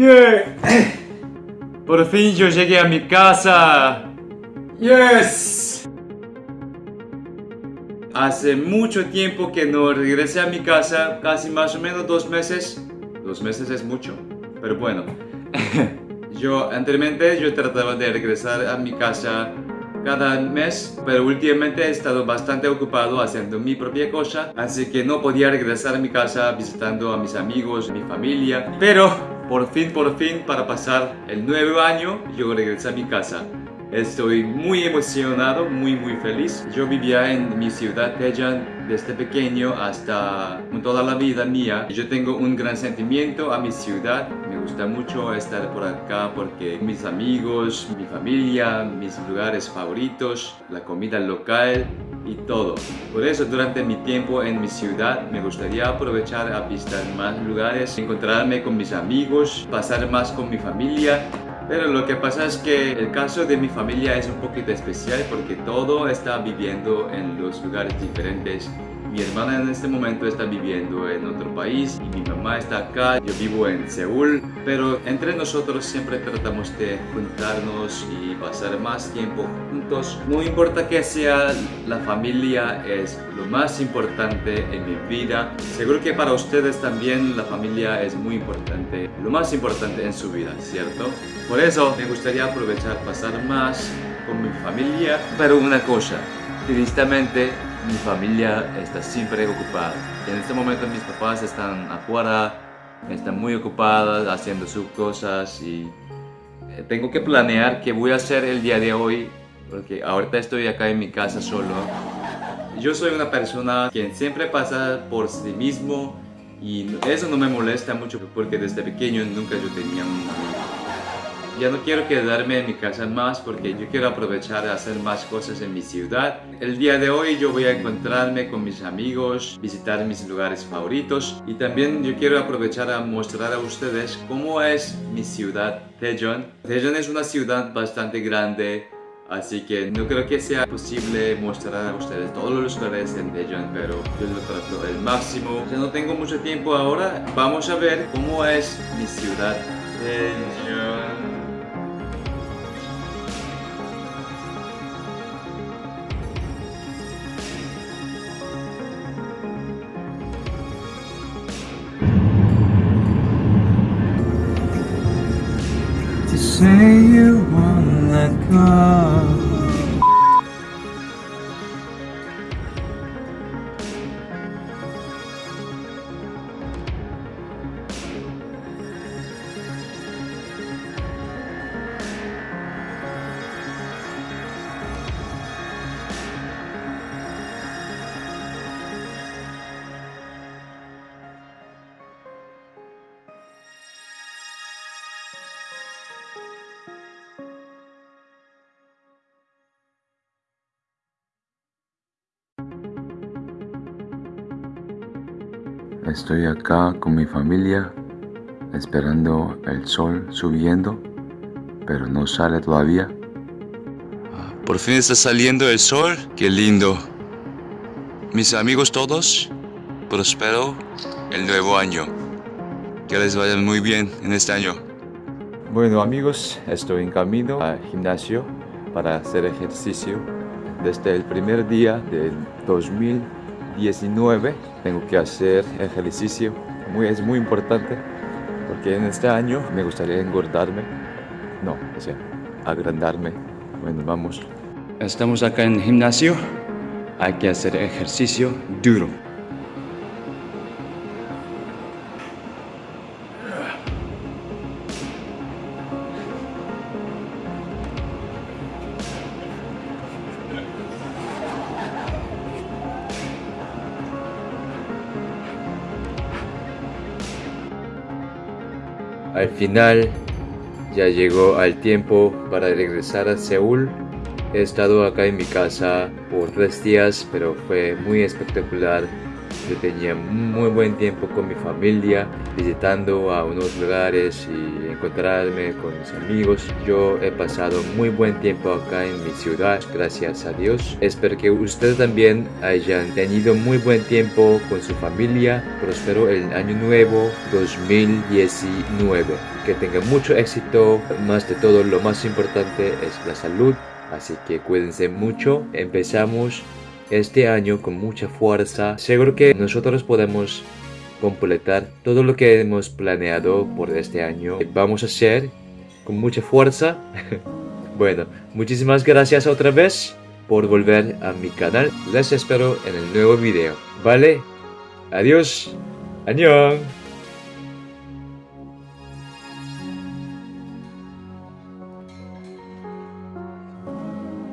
Yeah. Por fin yo llegué a mi casa. Yes. Hace mucho tiempo que no regresé a mi casa, casi más o menos dos meses. Dos meses es mucho, pero bueno. yo anteriormente yo trataba de regresar a mi casa cada mes, pero últimamente he estado bastante ocupado haciendo mi propia cosa, así que no podía regresar a mi casa visitando a mis amigos, mi familia, pero por fin, por fin, para pasar el nuevo año, yo regresé a mi casa. Estoy muy emocionado, muy muy feliz. Yo vivía en mi ciudad Tejan desde pequeño hasta toda la vida mía. Yo tengo un gran sentimiento a mi ciudad. Me gusta mucho estar por acá porque mis amigos, mi familia, mis lugares favoritos, la comida local y todo. Por eso durante mi tiempo en mi ciudad me gustaría aprovechar a visitar más lugares, encontrarme con mis amigos, pasar más con mi familia pero lo que pasa es que el caso de mi familia es un poquito especial porque todo está viviendo en los lugares diferentes. Mi hermana en este momento está viviendo en otro país y mi mamá está acá, yo vivo en Seúl, pero entre nosotros siempre tratamos de juntarnos y pasar más tiempo juntos. No importa que sea, la familia es lo más importante en mi vida. Seguro que para ustedes también la familia es muy importante, lo más importante en su vida, ¿cierto? Por eso me gustaría aprovechar pasar más con mi familia. Pero una cosa, tristemente mi familia está siempre ocupada. En este momento mis papás están afuera, están muy ocupadas haciendo sus cosas y eh, tengo que planear qué voy a hacer el día de hoy porque ahorita estoy acá en mi casa solo. Yo soy una persona que siempre pasa por sí mismo y eso no me molesta mucho porque desde pequeño nunca yo tenía un amigo. Ya no quiero quedarme en mi casa más porque yo quiero aprovechar de hacer más cosas en mi ciudad. El día de hoy yo voy a encontrarme con mis amigos, visitar mis lugares favoritos y también yo quiero aprovechar a mostrar a ustedes cómo es mi ciudad Daejeon. Daejeon es una ciudad bastante grande Así que no creo que sea posible mostrar a ustedes todos los lugares en Daejeon, pero yo lo trato el máximo. Ya no tengo mucho tiempo ahora. Vamos a ver cómo es mi ciudad Daejeon. Say Estoy acá con mi familia esperando el sol subiendo, pero no sale todavía. Por fin está saliendo el sol, qué lindo. Mis amigos todos, prospero el nuevo año. Que les vaya muy bien en este año. Bueno amigos, estoy en camino al gimnasio para hacer ejercicio desde el primer día del 2000 19 tengo que hacer ejercicio, muy, es muy importante porque en este año me gustaría engordarme, no, o sea, agrandarme. Bueno, vamos. Estamos acá en el gimnasio, hay que hacer ejercicio duro. Al final ya llegó al tiempo para regresar a Seúl. He estado acá en mi casa por tres días, pero fue muy espectacular. Yo tenía muy buen tiempo con mi familia, visitando a unos lugares y encontrarme con mis amigos. Yo he pasado muy buen tiempo acá en mi ciudad, gracias a Dios. Espero que ustedes también hayan tenido muy buen tiempo con su familia. Prospero el año nuevo 2019. Que tengan mucho éxito. Más de todo, lo más importante es la salud. Así que cuídense mucho. Empezamos este año con mucha fuerza. Seguro que nosotros podemos completar todo lo que hemos planeado por este año. Vamos a hacer con mucha fuerza. bueno, muchísimas gracias otra vez por volver a mi canal. Les espero en el nuevo video. ¿Vale? Adiós. Annyeong.